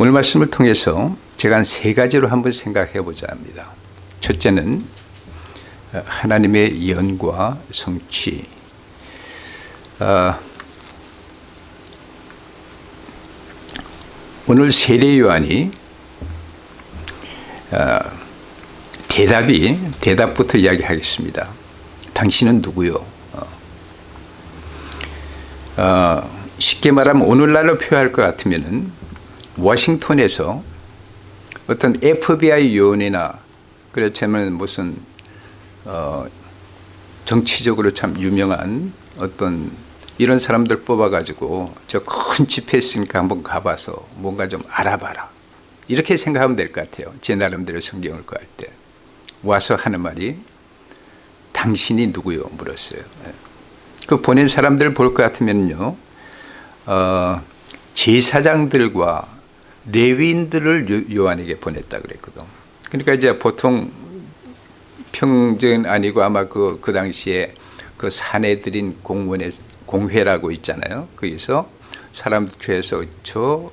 오늘 말씀을 통해서 제가 한 세 가지로 한번 생각해 보자 합니다. 첫째는 하나님의 연과 성취. 어, 오늘 세례 요한이 어, 대답이 대답부터 이야기하겠습니다. 당신은 누구요? 어, 어 쉽게 말하면 오늘날로 표현할 것 같으면은 워싱턴에서 어떤 FBI 요원이나 그렇지만 무슨 어 정치적으로 참 유명한 어떤 이런 사람들 뽑아가지고 저 큰 집회 있으니까 한번 가봐서 뭔가 좀 알아봐라. 이렇게 생각하면 될 것 같아요. 제 나름대로 성경을 구할 때. 와서 하는 말이 당신이 누구요? 물었어요. 예. 그 보낸 사람들 볼 것 같으면요. 어, 제사장들과 레위인들을 요한에게 보냈다 그랬거든. 그러니까 이제 보통 평전 아니고 아마 그, 그 당시에 그 사내들인 공원의 공회라고 있잖아요. 거기서 사람들 교회에서 저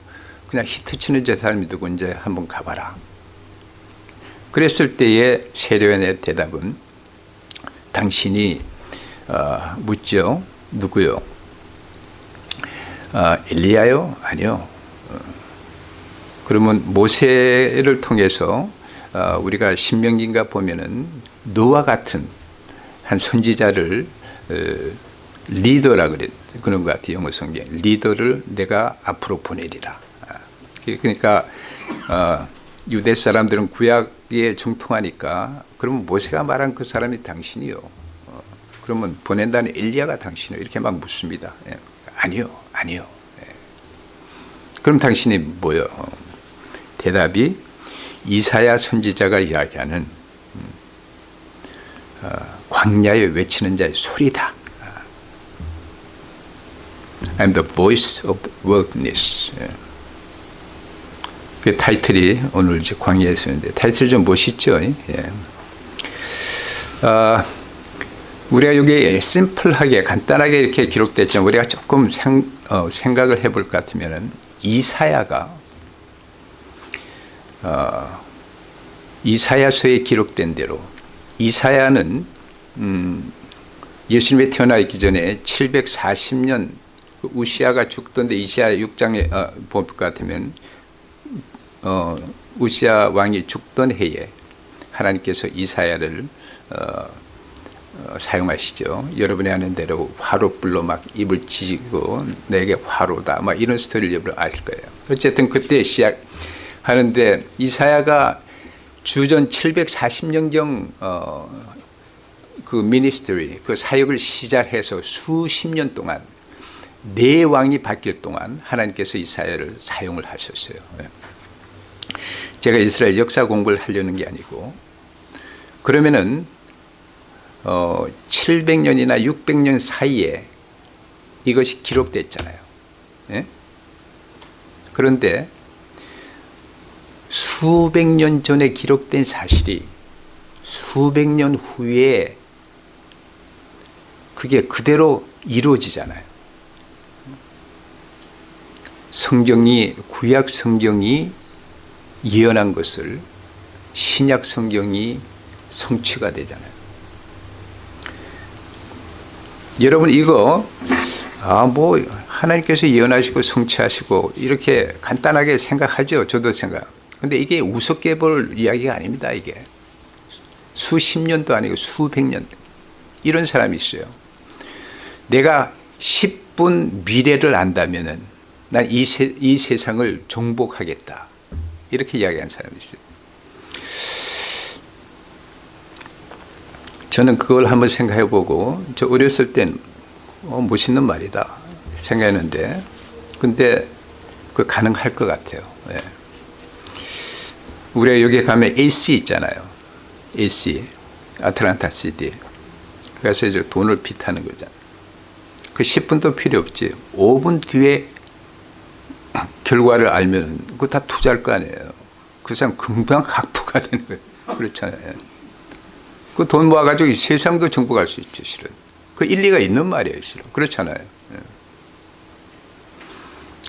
그냥 히트 치는 제 사람이 누구 이제 한번 가봐라. 그랬을 때의 세례원의 대답은 당신이 어, 묻죠. 누구요? 어, 엘리야요? 아니요. 어, 그러면 모세를 통해서 어, 우리가 신명기인가 보면은 노와 같은 한 선지자를 어, 리더라 그랬 그런 것 같아요 영어 성경 리더를 내가 앞으로 보내리라. 아, 그러니까 어, 유대 사람들은 구약에 정통하니까 그러면 모세가 말한 그 사람이 당신이요. 어, 그러면 보낸다는 엘리야가 당신이요. 이렇게 막 묻습니다. 예. 아니요 아니요. 예. 그럼 당신이 뭐요 대답이 이사야 선지자가 이야기하는 음, 어, 광야에 외치는 자의 소리다. I'm the voice of the wilderness. 예. 그 타이틀이 오늘 이제 광야에 쓰는데 타이틀 좀 멋있죠? 예. 어, 우리가 여기 심플하게 간단하게 이렇게 기록됐지만 우리가 조금 생, 어, 생각을 해볼 것 같으면은 이사야가 어, 이사야서에 기록된 대로 이사야는 음, 예수님이 태어나 있기 전에 740년 그 우시아가 죽던데 이시아 6장에 어, 볼것 같으면 어, 우시아 왕이 죽던 해에 하나님께서 이사야를 어, 어, 사용하시죠. 여러분이 아는 대로 화로불로 막 입을 지고 내게 화로다. 막 이런 스토리를 여러분 아실 거예요. 어쨌든 그때 시작 하는데 이사야가 주전 740년경 어, 그 미니스트리 그 사역을 시작해서 수십 년 동안 네 왕이 바뀔 동안 하나님께서 이사야를 사용을 하셨어요. 예. 제가 이스라엘 역사 공부를 하려는 게 아니고 그러면은 어, 700년이나 600년 사이에 이것이 기록됐잖아요. 예? 그런데 수백 년 전에 기록된 사실이 수백 년 후에 그게 그대로 이루어지잖아요. 성경이 구약 성경이 예언한 것을 신약 성경이 성취가 되잖아요. 여러분 이거 아 뭐 하나님께서 예언하시고 성취하시고 이렇게 간단하게 생각하죠. 저도 생각. 근데 이게 우습게 볼 이야기가 아닙니다. 이게 수십 년도 아니고 수백 년 이런 사람이 있어요. 내가 10분 미래를 안다면은 난이 이 세상을 정복하겠다. 이렇게 이야기한 사람이 있어요. 저는 그걸 한번 생각해 보고 저 어렸을 땐 어, 멋있는 말이다 생각했는데 근데 그 가능할 것 같아요. 예. 우리가 여기 가면 AC 있잖아요. AC, 아틀란타 시티. 그래서 이제 돈을 빚하는 거잖아요. 그 10분도 필요 없지. 5분 뒤에 결과를 알면 그거 다 투자할 거 아니에요. 그 사람 금방 각부가 되는 거예요. 그렇잖아요. 그 돈 모아가지고 세상도 정복할 수 있죠, 실은. 그 일리가 있는 말이에요, 실은. 그렇잖아요.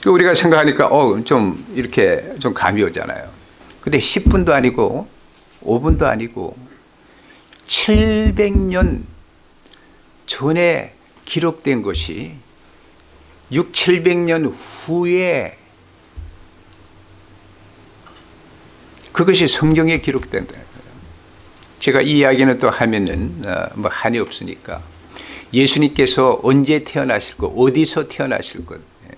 그 우리가 생각하니까 어 좀 이렇게 좀 감이 오잖아요. 근데 10분도 아니고 5분도 아니고 700년 전에 기록된 것이 6, 700년 후에 그것이 성경에 기록된다. 제가 이 이야기는 또 하면은 어, 뭐 한이 없으니까 예수님께서 언제 태어나실 것, 어디서 태어나실 것. 예.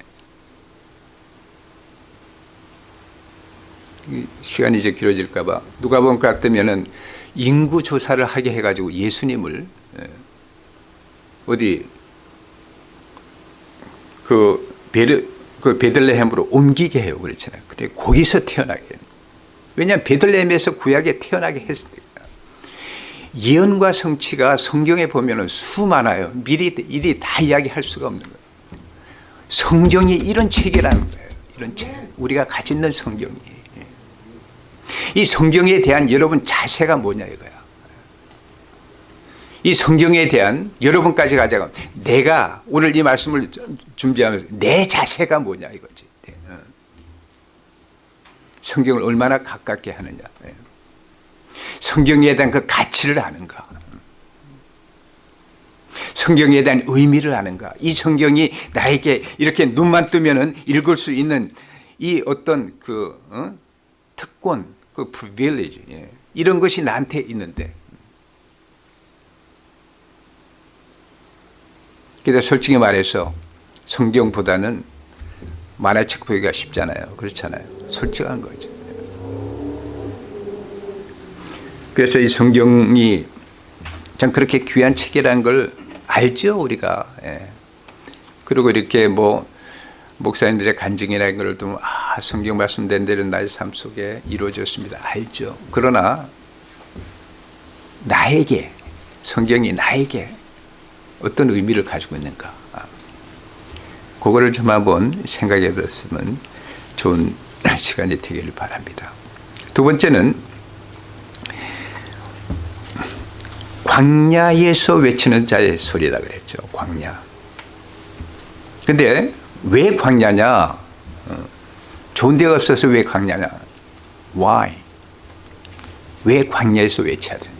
시간이 이제 길어질까봐 누가 보면 같으면은 인구 조사를 하게 해가지고 예수님을 예, 어디 그 베르 그 베들레헴으로 옮기게 해요 그렇잖아요. 근데 거기서 태어나게. 왜냐하면 베들레헴에서 구약에 태어나게 했으니까. 예언과 성취가 성경에 보면 수많아요. 미리 일이 다 이야기할 수가 없는 거예요. 성경이 이런 책이라는 거예요. 이런 책. 우리가 가지고 있는 성경이. 이 성경에 대한 여러분 자세가 뭐냐 이거야. 이 성경에 대한 여러분까지 가져가 내가 오늘 이 말씀을 준비하면서 내 자세가 뭐냐 이거지. 어. 성경을 얼마나 가깝게 하느냐. 예. 성경에 대한 그 가치를 아는가. 성경에 대한 의미를 아는가. 이 성경이 나에게 이렇게 눈만 뜨면은 읽을 수 있는 이 어떤 그 어? 특권, 그 프리빌리지 예. 이런 것이 나한테 있는데. 근데 솔직히 말해서 성경보다는 만화책 보기가 쉽잖아요. 그렇잖아요. 솔직한 거죠. 그래서 이 성경이 참 그렇게 귀한 책이라는 걸 알죠 우리가 예. 그리고 이렇게 뭐 목사님들의 간증이라는 걸 좀, 아, 성경 말씀된 대로 나의 삶 속에 이루어졌습니다. 알죠. 그러나, 나에게, 성경이 나에게 어떤 의미를 가지고 있는가. 아, 그거를 좀 한번 생각해 봤으면 좋은 시간이 되기를 바랍니다. 두 번째는 광야에서 외치는 자의 소리라 그랬죠. 광야. 근데 왜 광야냐? 어, 좋은 데가 없어서 왜 광야냐? Why? 왜 광야에서 외쳐야 되냐?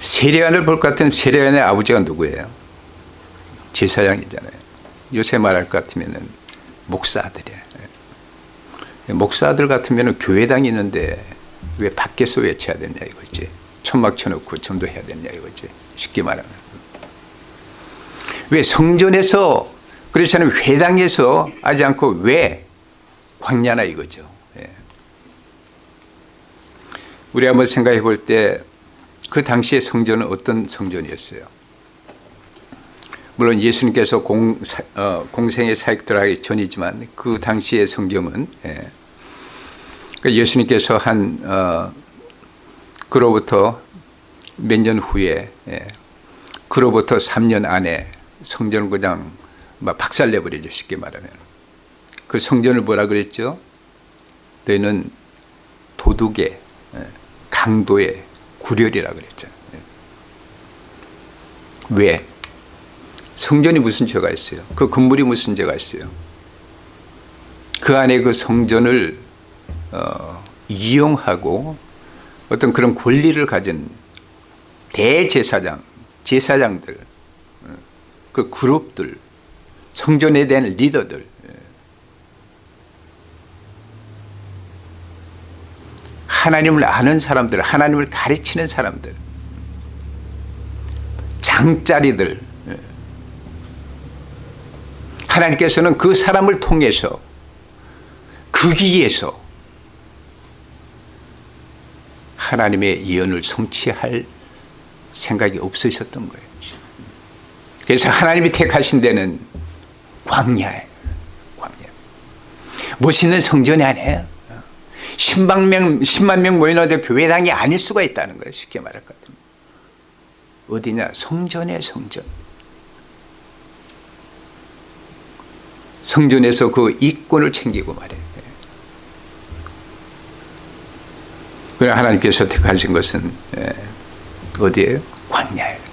세례관을 볼 것 같으면 세례관의 아버지가 누구예요? 제사장이잖아요. 요새 말할 것 같으면 목사들이에요. 목사들 같으면 교회 다니는데 왜 밖에서 외쳐야 되냐 이거지. 천막 쳐놓고 전도해야 되냐 이거지. 쉽게 말하면. 왜 성전에서 그렇지 않으면 회당에서 하지 않고 왜 광야나 이거죠. 예. 우리 한번 생각해 볼 때 그 당시의 성전은 어떤 성전이었어요? 물론 예수님께서 공, 어, 공생의 사역 들어가기 전이지만 그 당시의 성경은 예. 그러니까 예수님께서 한 어, 그로부터 몇 년 후에 예, 그로부터 3년 안에 성전을 그 냥 박살내버리죠 쉽게 말하면 그 성전을 뭐라 그랬죠? 너희는 도둑의 예, 강도의 구렬이라 그랬죠 예. 왜? 성전이 무슨 죄가 있어요? 그 건물이 무슨 죄가 있어요? 그 안에 그 성전을 어, 이용하고 어떤 그런 권리를 가진 대제사장, 제사장들, 어, 그 그룹들, 성전에 대한 리더들, 예. 하나님을 아는 사람들, 하나님을 가르치는 사람들, 장자리들, 예. 하나님께서는 그 사람을 통해서 그 기에서 하나님의 예언을 성취할 생각이 없으셨던 거예요. 그래서 하나님이 택하신 데는 광야예요. 광야. 멋있는 성전이 아니에요. 10만 명, 10만 명 모여놓은 교회당이 아닐 수가 있다는 거예요. 쉽게 말할 것 같으면. 어디냐? 성전에 성전. 성전에서 그 이권을 챙기고 말이에요. 그러나 하나님께서 택하신 것은 예, 어디에요? 광야예요.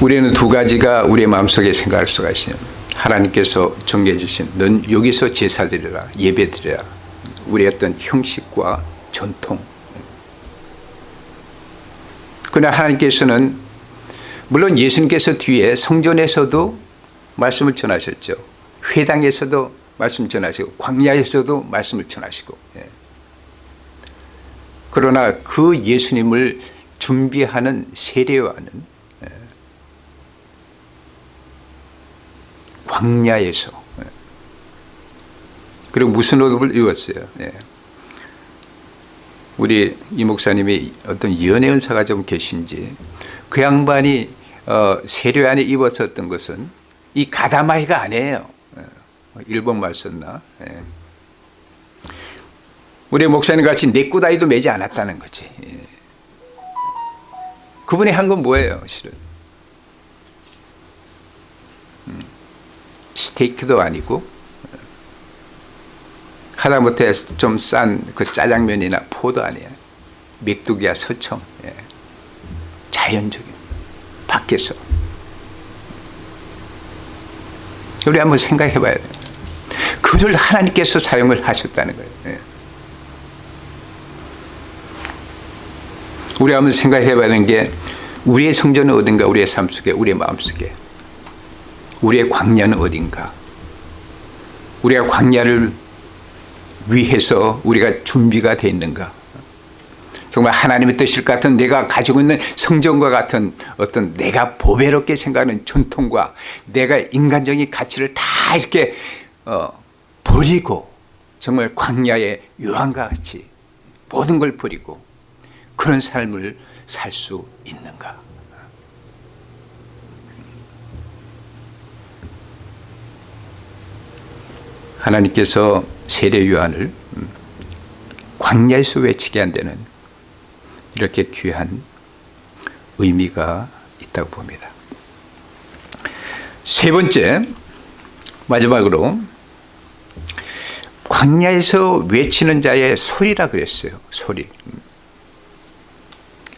우리는 두 가지가 우리의 마음속에 생각할 수가 있어요. 하나님께서 정해 주신 넌 여기서 제사 드리라 예배 드리라 우리의 어떤 형식과 전통 그러나 하나님께서는 물론 예수님께서 뒤에 성전에서도 말씀을 전하셨죠. 회당에서도 말씀 전하시고 광야에서도 말씀을 전하시고 예. 그러나 그 예수님을 준비하는 세례와는 예. 광야에서 예. 그리고 무슨 옷을 입었어요. 예. 우리 이 목사님이 어떤 연애 은사가 좀 계신지 그 양반이 어, 세례 안에 입었었던 것은 이 가다마이가 아니에요. 예. 일본 말 썼나? 예. 우리 목사님 같이 내꾸다이도 매지 않았다는 거지. 예. 그분이 한 건 뭐예요, 실은? 스테이크도 아니고 하다못해 좀 싼 그 짜장면이나 포도 아니야. 맥두기야 서청. 예. 자연적인 밖에서 우리 한번 생각해 봐야 돼요. 그를 하나님께서 사용을 하셨다는 거예요. 예. 우리 한번 생각해 봐야 되는 게 우리의 성전은 어딘가 우리의 삶 속에 우리의 마음 속에 우리의 광야는 어딘가? 우리가 광야를 위해서 우리가 준비가 되어 있는가? 정말 하나님의 뜻일 것 같은 내가 가지고 있는 성전과 같은 어떤 내가 보배롭게 생각하는 전통과 내가 인간적인 가치를 다 이렇게 어, 버리고 정말 광야의 요한과 같이 모든 걸 버리고 그런 삶을 살 수 있는가 하나님께서 세례 요한을 음, 광야에서 외치게 한 데는 이렇게 귀한 의미가 있다고 봅니다. 세 번째 마지막으로 광야에서 외치는 자의 소리라 그랬어요. 소리.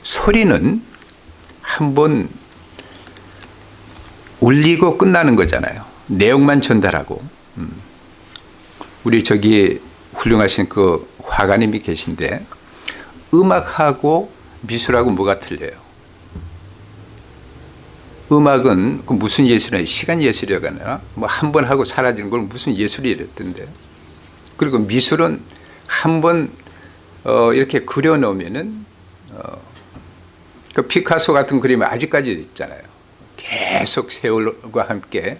소리는 한 번 울리고 끝나는 거잖아요. 내용만 전달하고. 음. 우리 저기 훌륭하신 그 화가님이 계신데 음악하고 미술하고 뭐가 틀려요? 음악은 그 무슨 예술이냐 시간 예술이라고 하나 뭐 한 번 하고 사라지는 걸 무슨 예술이 이랬던데. 그리고 미술은 한번 어 이렇게 그려 놓으면은 어 그 피카소 같은 그림이 아직까지 있잖아요. 계속 세월과 함께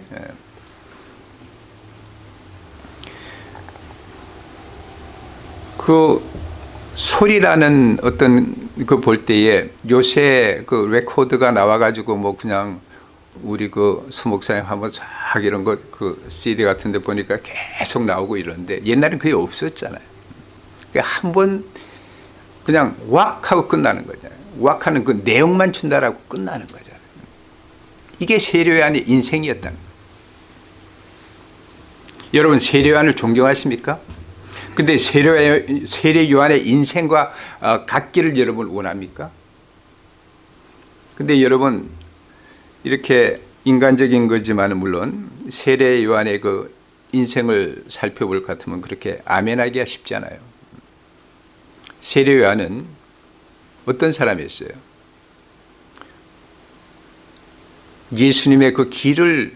그 소리라는 어떤 그 볼 때에 요새 그 레코드가 나와가지고 뭐 그냥 우리 그 수목사님 한번 쫙 이런 거 그 CD 같은 데 보니까 계속 나오고 이러는데 옛날엔 그게 없었잖아요. 그러니까 한번 그냥 왁 하고 끝나는 거잖아요. 왁 하는 그 내용만 준다라고 끝나는 거잖아요. 이게 세례요한의 인생이었다는 거예요. 여러분 세례요한을 존경하십니까? 근데 세례, 세례 요한의 인생과 어, 같기를 여러분 원합니까? 근데 여러분 이렇게 인간적인 거지만 물론 세례 요한의 그 인생을 살펴볼 것 같으면 그렇게 아멘하기가 쉽지 않아요. 세례 요한은 어떤 사람이었어요? 예수님의 그 길을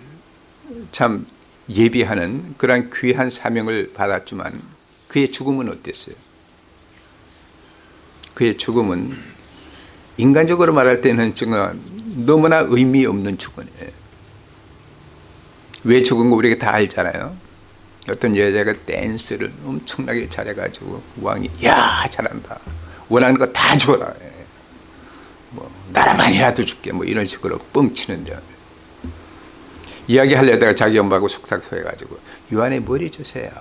참 예비하는 그러 귀한 사명을 받았지만 그의 죽음은 어땠어요? 그의 죽음은 인간적으로 말할 때는 정말 너무나 의미 없는 죽음이에요. 왜 죽은 거 우리가 다 알잖아요. 어떤 여자가 댄스를 엄청나게 잘해가지고 왕이 야 잘한다. 원하는 거 다 줘라. 뭐 나라만이라도 줄게 뭐 이런 식으로 뻥치는데 이야기하려다가 자기 엄마하고 속삭여가지고 요한의 머리 주세요.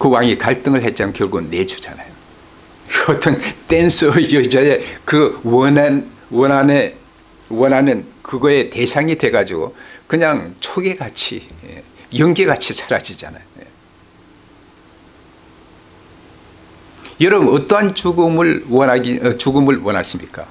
그 왕이 갈등을 했지만 결국은 내주잖아요. 어떤 댄서 여자의 그 원한, 원한의, 원하는 그거의 대상이 돼가지고 그냥 초계같이, 예, 연기같이 사라지잖아요. 예. 여러분 어떠한 죽음을 원하기 어, 죽음을 원하십니까?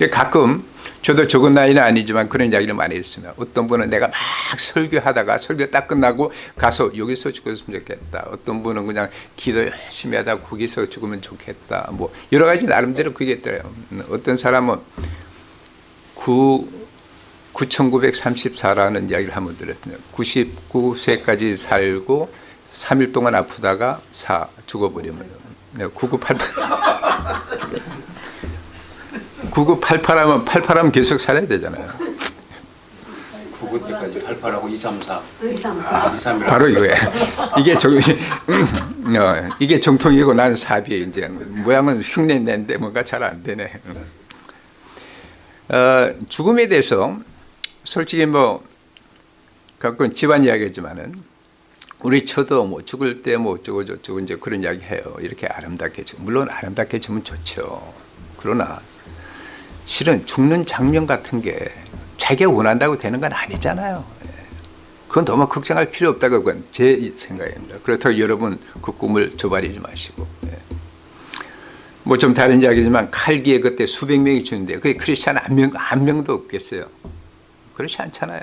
예. 가끔 저도 적은 나이는 아니지만 그런 이야기를 많이 했습니다. 어떤 분은 내가 막 설교하다가 설교 딱 끝나고 가서 여기서 죽었으면 좋겠다. 어떤 분은 그냥 기도 열심히 하다가 거기서 죽으면 좋겠다. 뭐 여러 가지 나름대로 그게 있더래요. 어떤 사람은 9 9934라는 이야기를 한번 들었거든요. 99세까지 살고 3일 동안 아프다가 사 죽어버리면 9988 9988 하면 88하면 계속 살아야 되잖아요. 99 때까지 88하고 234 234. 231 바로 이거예요. 이게 정, 음, 어, 이게 정통이고 나는 사비에 이제 모양은 흉내 내는데 뭔가 잘 안 되네. 어, 죽음에 대해서 솔직히 뭐 가끔 집안 이야기지만은 우리 저도 뭐 죽을 때 뭐 어쩌고 저쩌고 이제 그런 이야기 해요. 이렇게 아름답게 죽- 물론 아름답게 죽으면 좋죠. 그러나 실은 죽는 장면 같은 게 자기가 원한다고 되는 건 아니잖아요. 예. 그건 너무 걱정할 필요 없다고 그건 제 생각입니다. 그렇다고 여러분 그 꿈을 저버리지 마시고. 뭐 좀 다른 이야기지만 칼기에 그때 수백 명이 죽는데 그게 크리스찬 한 명, 한 명도 없겠어요. 그렇지 않잖아요.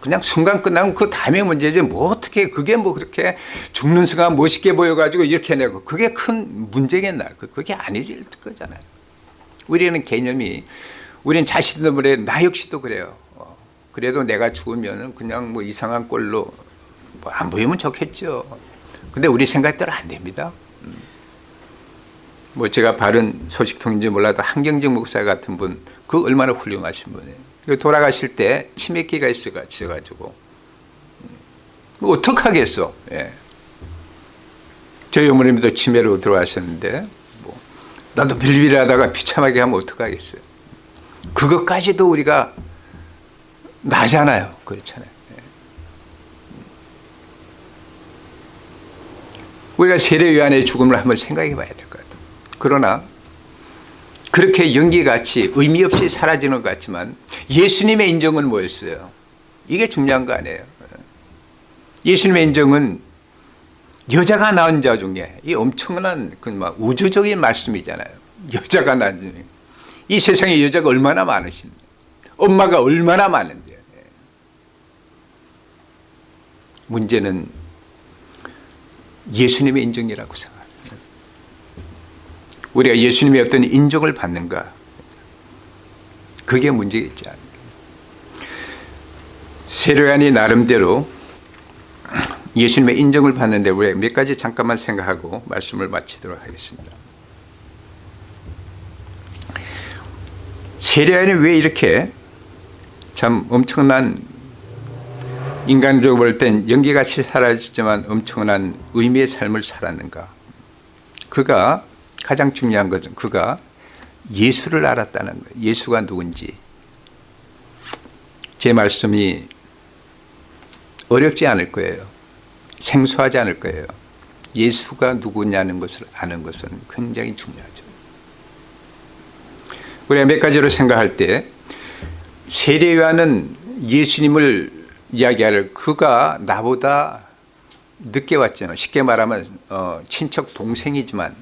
그냥 순간 끝나면 그 다음에 문제지 뭐 어떻게 그게 뭐 그렇게 죽는 순간 멋있게 보여가지고 이렇게 내고 그게 큰 문제겠나 그- 그게 아닐 거잖아요. 우리는 개념이 우리는 자신들의 나 역시도 그래요. 어, 그래도 내가 죽으면 그냥 뭐 이상한 꼴로 뭐 안 보이면 좋겠죠. 근데 우리 생각대로 안 됩니다. 음. 뭐 제가 바른 소식통인지 몰라도 한경직 목사 같은 분, 그 얼마나 훌륭하신 분이에요. 그리고 돌아가실 때 치매기가 있어가지고 뭐 어떡하겠어. 예. 저희 어머님도 치매로 들어가셨는데 뭐 나도 빌빌하다가 비참하게 하면 어떡하겠어요. 그것까지도 우리가 나잖아요. 그렇잖아요. 예. 우리가 세례 요한의 죽음을 한번 생각해 봐야 될 것 같아요. 그러나 그렇게 연기같이 의미 없이 사라지는 것 같지만 예수님의 인정은 뭐였어요? 이게 중요한 거 아니에요. 예수님의 인정은 여자가 낳은 자 중에 이 엄청난 그막 우주적인 말씀이잖아요. 여자가 낳은 이 세상에 여자가 얼마나 많으신데 엄마가 얼마나 많은데 문제는 예수님의 인정이라고 생각합니다. 우리가 예수님의 어떤 인정을 받는가 그게 문제겠지 않습니까? 세례관이 나름대로 예수님의 인정을 받는데 우리 몇 가지 잠깐만 생각하고 말씀을 마치도록 하겠습니다. 세례관이 왜 이렇게 참 엄청난 인간적으로 볼 땐 연기같이 사라지지만 엄청난 의미의 삶을 살았는가? 그가 가장 중요한 것은 그가 예수를 알았다는 거예요. 예수가 누군지. 제 말씀이 어렵지 않을 거예요. 생소하지 않을 거예요. 예수가 누구냐는 것을 아는 것은 굉장히 중요하죠. 우리가 몇 가지로 생각할 때 세례요한은 예수님을 이야기할 그가 나보다 늦게 왔잖아요. 쉽게 말하면 어, 친척 동생이지만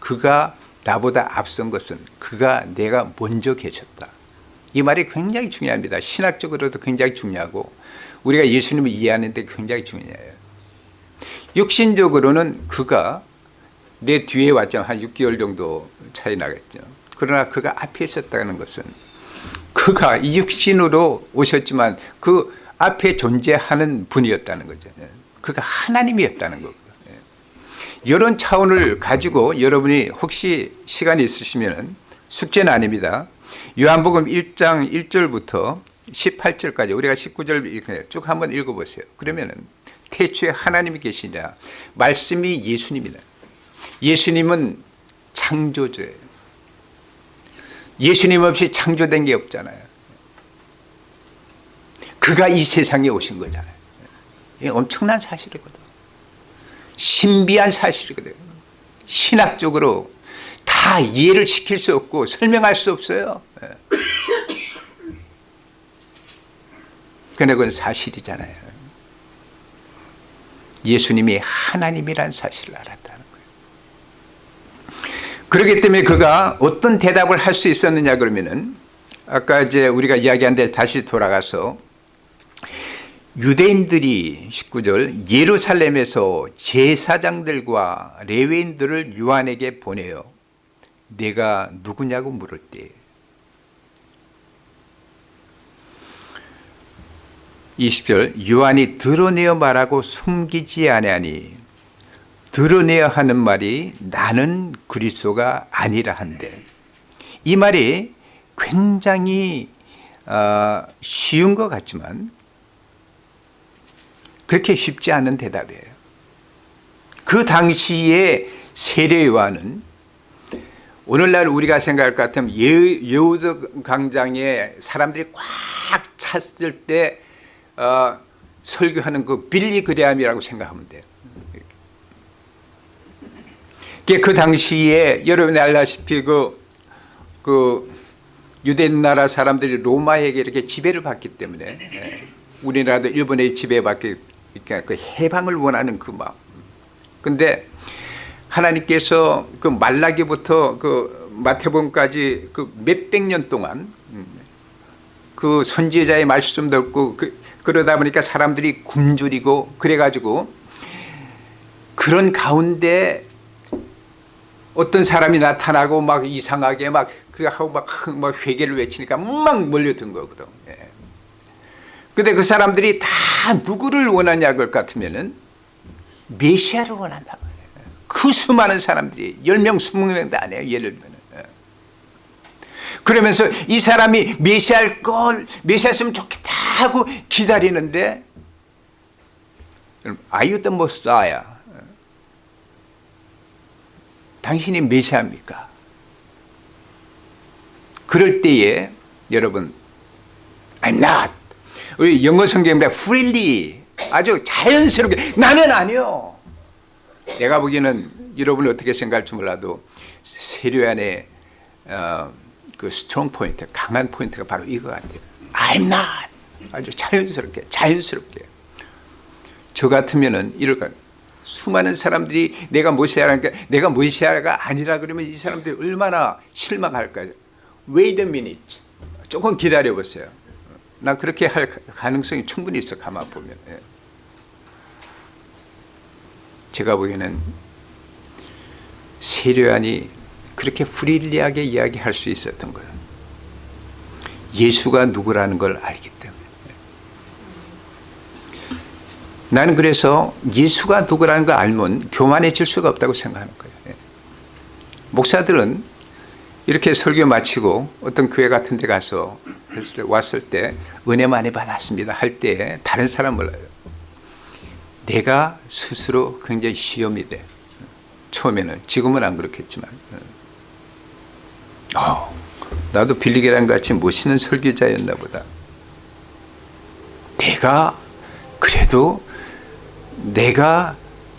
그가 나보다 앞선 것은 그가 내가 먼저 계셨다. 이 말이 굉장히 중요합니다. 신학적으로도 굉장히 중요하고 우리가 예수님을 이해하는 데 굉장히 중요해요. 육신적으로는 그가 내 뒤에 왔죠. 한 6개월 정도 차이 나겠죠. 그러나 그가 앞에 있었다는 것은 그가 이 육신으로 오셨지만 그 앞에 존재하는 분이었다는 거죠. 그가 하나님이었다는 거고. 이런 차원을 가지고 여러분이 혹시 시간이 있으시면 숙제는 아닙니다. 요한복음 1장 1절부터 18절까지 우리가 19절 쭉 한번 읽어보세요. 그러면 태초에 하나님이 계시냐 말씀이 예수님이다. 예수님은 창조주예요. 예수님 없이 창조된 게 없잖아요. 그가 이 세상에 오신 거잖아요. 엄청난 사실이거든. 신비한 사실이거든. 신학적으로 다 이해를 시킬 수 없고 설명할 수 없어요. 예. 그러나 그건 사실이잖아요. 예수님이 하나님이란 사실을 알았다는 거예요. 그렇기 때문에 그가 어떤 대답을 할 수 있었느냐 그러면은 아까 이제 우리가 이야기한 데 다시 돌아가서 유대인들이 19절 예루살렘에서 제사장들과 레위인들을 요한에게 보내요. 내가 누구냐고 물을 때 20절 요한이 드러내어 말하고 숨기지 아니하니 드러내야 하는 말이 나는 그리스도가 아니라 한데 이 말이 굉장히 어, 쉬운 것 같지만 그렇게 쉽지 않은 대답이에요. 그 당시에 세례 요한은 오늘날 우리가 생각할 것 같으면 예, 여우드 광장에 사람들이 꽉 찼을 때 어, 설교하는 그 빌리 그레함이라고 생각하면 돼요. 그 당시에 여러분이 알다시피 그, 그 유대 나라 사람들이 로마에게 이렇게 지배를 받기 때문에 예, 우리나라도 일본의 지배받기 그러니까 그 해방을 원하는 그 마음. 근데 하나님께서 그 말라기부터 그 마태복음까지 그 몇백 년 동안 그 선지자의 말씀 듣고 그, 그러다 보니까 사람들이 굶주리고 그래가지고 그런 가운데 어떤 사람이 나타나고 막 이상하게 막 그 하고 막, 막 회개를 외치니까 막 몰려든 거거든. 예. 근데 그 사람들이 다 누구를 원하냐 그 같으면은 메시아를 원한다. 그 수많은 사람들이 10명, 20명도 안 해요. 예를 들면. 그러면서 이 사람이 메시아일 걸, 메시아였으면 좋겠다 하고 기다리는데 you the Messiah? 당신이 메시아입니까? 그럴 때에 여러분 I'm not 우리 영어 성경에 freely 아주 자연스럽게 나는 아니요 내가 보기에는 여러분이 어떻게 생각할지 몰라도 세례 요한의 어, 그 strong point 강한 포인트가 바로 이거 같아요 I'm not 아주 자연스럽게 자연스럽게. 저 같으면은 이럴까 수많은 사람들이 내가 메시아라니까 내가 메시아가 아니라 그러면 이 사람들이 얼마나 실망할까요 Wait a minute. 조금 기다려 보세요. 나 그렇게 할 가능성이 충분히 있어 가만 보면. 예. 제가 보기에는 세례안이 그렇게 프릴리하게 이야기할 수 있었던 거예요. 예수가 누구라는 걸 알기 때문에 나는 그래서 예수가 누구라는 걸 알면 교만해질 수가 없다고 생각하는 거예요. 예. 목사들은 이렇게 설교 마치고 어떤 교회 같은 데 가서 왔을 때 은혜 많이 받았습니다 할 때 다른 사람 몰라요 내가 스스로 굉장히 시험이 돼. 처음에는 지금은 안 그렇겠지만. 어, 나도 빌리게랑 같이 멋있는 설교자였나 보다. 내가 그래도 내가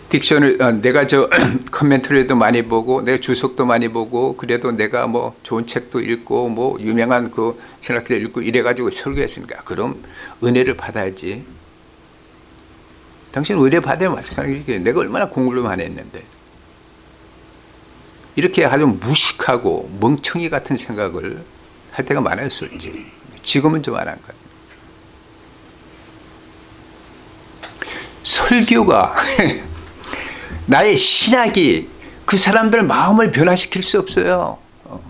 딕션을 어, 내가 저 커멘터리도 많이 보고 내가 주석도 많이 보고 그래도 내가 뭐 좋은 책도 읽고 뭐 유명한 그 신학들 읽고 이래 가지고 설교했으니까 그럼 은혜를 받아야지. 당신 은혜 받아야 마찬가지게 내가 얼마나 공부를 많이 했는데 이렇게 아주 무식하고 멍청이 같은 생각을 할 때가 많았을지 지금은 좀 안 한 것. 설교가 나의 신학이 그 사람들 마음을 변화시킬 수 없어요. 어.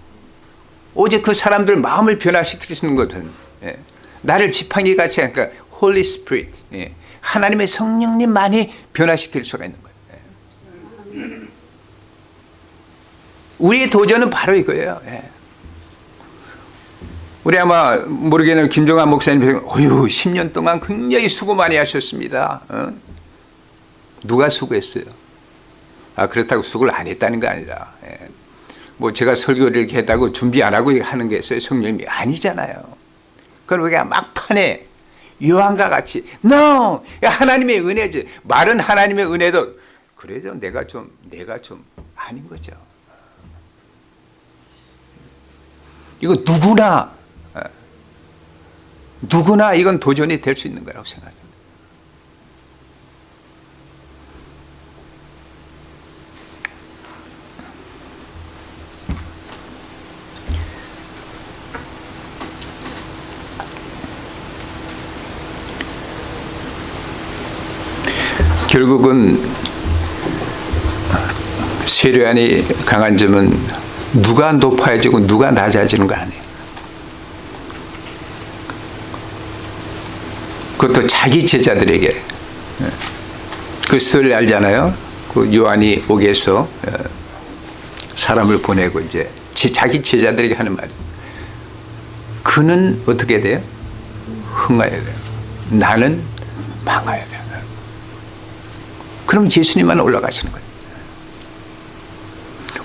오직 그 사람들 마음을 있는 것은 예. 나를 지팡이 같이 하니까 Holy Spirit 예. 하나님의 성령님만이 변화시킬 수가 있는 거예요. 예. 우리의 도전은 바로 이거예요. 예. 우리 아마 모르겠는 김종환 목사님 어휴 10년 동안 굉장히 수고 많이 하셨습니다. 어? 누가 수고했어요? 아, 그렇다고 수고를 안 했다는 게 아니라 예. 뭐 제가 설교를 이렇게 했다고 준비 안 하고 하는 게 있어요. 성령님이 아니잖아요. 그럼 우리가 막판에 요한과 같이 no! 하나님의 은혜지. 말은 하나님의 은혜도 그래도 내가 좀 내가 좀 아닌 거죠. 이거 누구나 예. 누구나 이건 도전이 될 수 있는 거라고 생각합니다. 결국은 세례안이 강한 점은 누가 높아지고 누가 낮아지는 거 아니에요. 그것도 자기 제자들에게 예. 그 스토리를 알잖아요. 그 요한이 옥에서 어, 사람을 보내고 이제 지- 자기 제자들에게 하는 말이 그는 어떻게 돼요? 흥하여야 돼요. 나는 망하여야 돼요. 그럼 예수님만 올라가시는 거예요.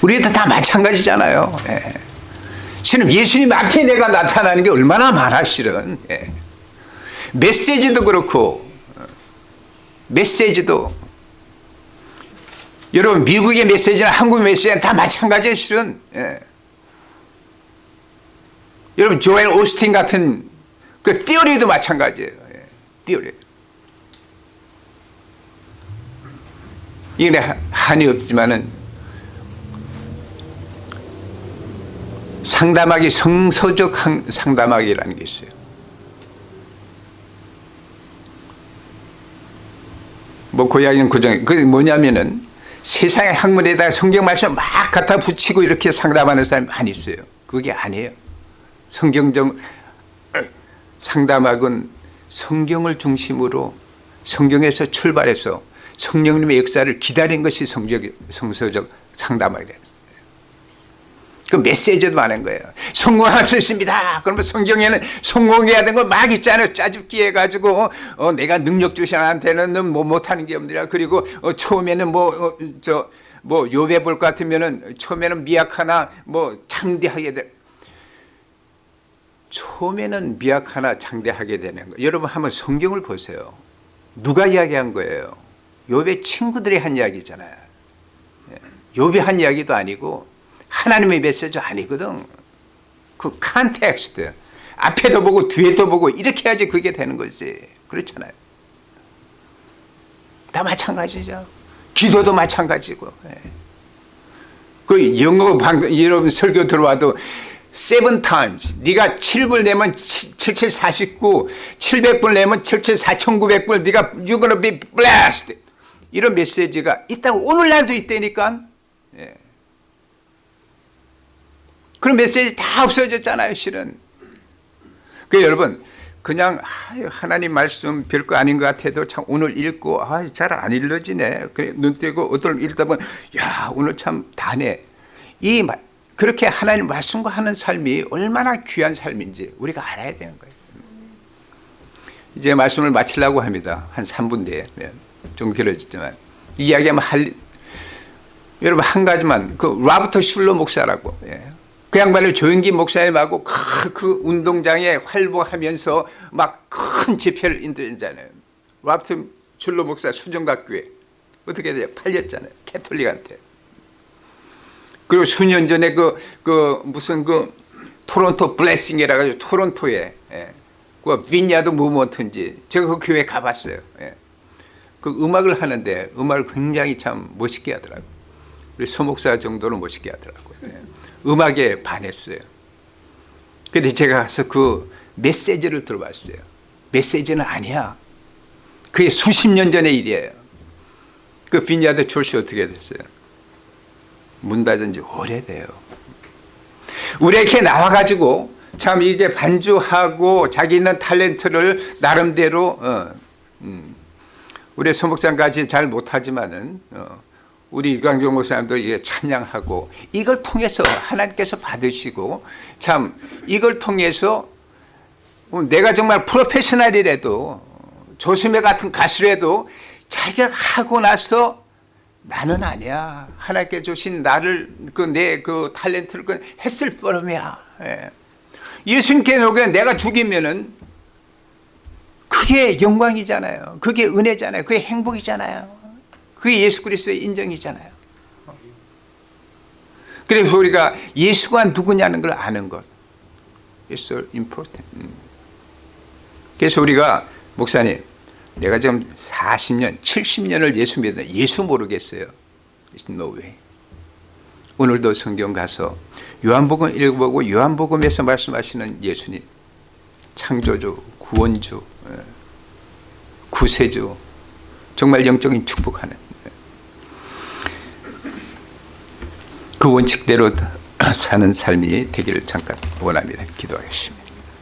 우리도 다 마찬가지잖아요. 예. 실은 예수님 앞에 내가 나타나는 게 얼마나 많아 실은. 예. 메시지도 그렇고 어, 메시지도 여러분 미국의 메시지나 한국 메시지는 다 마찬가지예요 실은. 예. 여러분 조엘 오스틴 같은 그 띠어리도 마찬가지예요. 예. 띠어리. 이게 하- 한이 없지만은 상담하기 성서적 한- 상담하기라는 게 있어요. 뭐 고양이는 고정. 그 뭐냐면은 세상의 학문에다가 성경 말씀 막 갖다 붙이고 이렇게 상담하는 사람이 많이 있어요. 그게 아니에요. 성경적 상담학은 성경을 중심으로 성경에서 출발해서 성령님의 역사를 기다린 것이 성적, 성서적 상담학이래요. 그 메시지도 많은 거예요. 성공할 수 있습니다. 그러면 성경에는 성공해야 되는 거막 있잖아요. 짜집기 해가지고 어, 내가 능력 주시한테는 뭐 못하는 게 없느라 그리고 어, 처음에는 뭐저뭐 요배 볼것 같으면은 처음에는 미약하나 뭐 창대하게 돼. 처음에는 미약하나 창대하게 되는 거. 여러분 한번 성경을 보세요. 누가 이야기한 거예요? 욥의 친구들이 한 이야기잖아요. 예. 욥이 한 이야기도 아니고 하나님의 메시지 아니거든. 그 context. 앞에도 보고 뒤에도 보고 이렇게 해야지 그게 되는 거지. 그렇잖아요. 다 마찬가지죠. 기도도 마찬가지고. 예. 그 영어 방 여러분 설교 들어와도 seven times. 네가 7불 내면 77 49, 700불 내면 77 4900불 네가 you're gonna be blessed. 이런 메시지가 있다고 오늘날도 있다니까. 예. 그런 메시지 다 없어졌잖아요, 실은. 그 여러분 그냥 하나님 말씀 별거 아닌 것 같아도 참 오늘 읽고 아, 잘 안 읽어지네. 그래 눈 떼고 어떤 읽다 보면 야 오늘 참 다네. 이 말, 그렇게 하나님 말씀과 하는 삶이 얼마나 귀한 삶인지 우리가 알아야 되는 거예요. 이제 말씀을 마치려고 합니다. 한 3분 뒤에 네, 좀 길어지지만 이야기하면 할 여러분 한 가지만 그 라부터 슐러 목사라고 예. 그 양반을 조영기 목사님하고 그, 그 운동장에 활보하면서 막 큰 집회를 인도했잖아요. 라부터 슐러 목사 수정각교회 어떻게 돼요? 팔렸잖아요. 캐톨릭한테. 그리고 수년 전에 그, 그 무슨 그 토론토 블레싱이라 가지고 토론토에 예. 그 빈야드 무먼트인지 제가 그 교회 가봤어요. 예. 그 음악을 하는데 음악을 굉장히 참 멋있게 하더라고요. 우리 소목사 정도로 멋있게 하더라고요. 예. 음악에 반했어요. 근데 제가 가서 그 메시지를 들어봤어요. 메시지는 아니야. 그게 수십 년 전의 일이에요. 그 빈야드 출시 어떻게 됐어요? 문 닫은 지 오래돼요. 우리 이렇게 나와가지고 참 이게 반주하고 자기 있는 탤런트를 나름대로 어, 음, 우리 소목장까지 잘 못하지만은 어, 우리 이광종 목사님도 이게 찬양하고 이걸 통해서 하나님께서 받으시고 참 이걸 통해서 어, 내가 정말 프로페셔널이라도 조수매 같은 가수라도 자기가 하고 나서 나는 아니야. 하나님께 주신 나를 그 내그 탤런트를 그 했을 뿐이야. 예. 예수님께 녹여 내가 죽이면은 그게 영광이잖아요. 그게 은혜잖아요. 그게 행복이잖아요. 그게 예수 그리스도의 인정이잖아요. 그래서 우리가 예수가 누구냐는 걸 아는 것. It's so important. 음. 그래서 우리가 목사님 내가 지금 40년, 70년을 예수 믿는데 예수 모르겠어요. No way. 오늘도 성경 가서 요한복음 읽어보고 요한복음에서 말씀하시는 예수님 창조주, 구원주, 예, 구세주 정말 영적인 축복하는 그 원칙대로 사는 삶이 되기를 잠깐 원합니다. 기도하겠습니다.